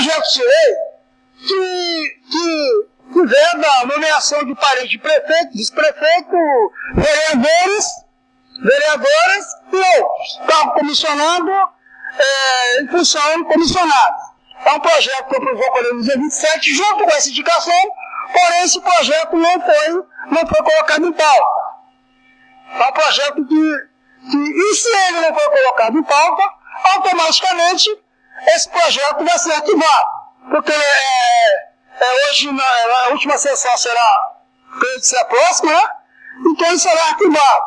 projeto de lei que, que, que veda a nomeação de parente de prefeito, vice-prefeito, vereadores, vereadoras e outros. Cargo comissionado é, função comissionada. É um projeto que eu provocou no dia 27, junto com essa indicação, porém esse projeto não foi, não foi colocado em pauta. É um projeto que, que, e se ele não for colocado em pauta, automaticamente esse projeto vai ser arquivado. Porque é, é hoje, na, a última sessão será, que será próxima, né? Então ele será arquivado.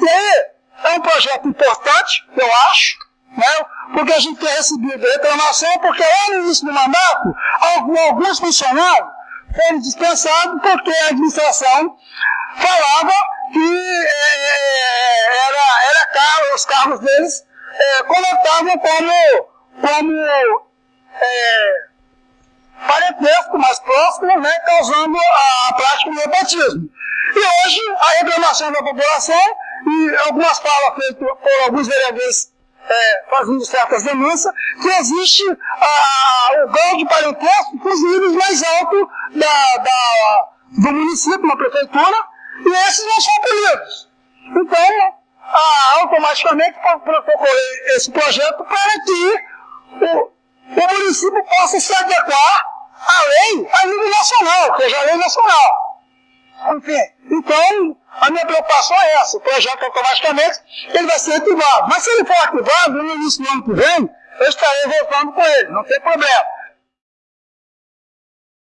E aí, é um projeto importante, eu acho, né? porque a gente tem recebido reclamação, porque lá no início do mandato, alguns funcionários foram dispensados porque a administração falava que é, era, era caro, os carros deles é, colocavam como, como é, parentesco mais próximo, né, causando a, a prática do nepotismo. E hoje a reclamação da população e algumas falas feitas por alguns vereadores é, fazendo certas denúncias, que existe a, o grau de parentesco com os níveis mais altos da, da, do município, na prefeitura, e esses não são punidos. Então, a, automaticamente procorrer esse projeto para que o, o município possa se adequar à lei a nível nacional, que seja a lei nacional. Enfim, então, a minha preocupação é essa, o projeto automaticamente ele vai ser ativado. Mas se ele for ativado no início do ano que vem, eu estarei voltando com ele, não tem problema.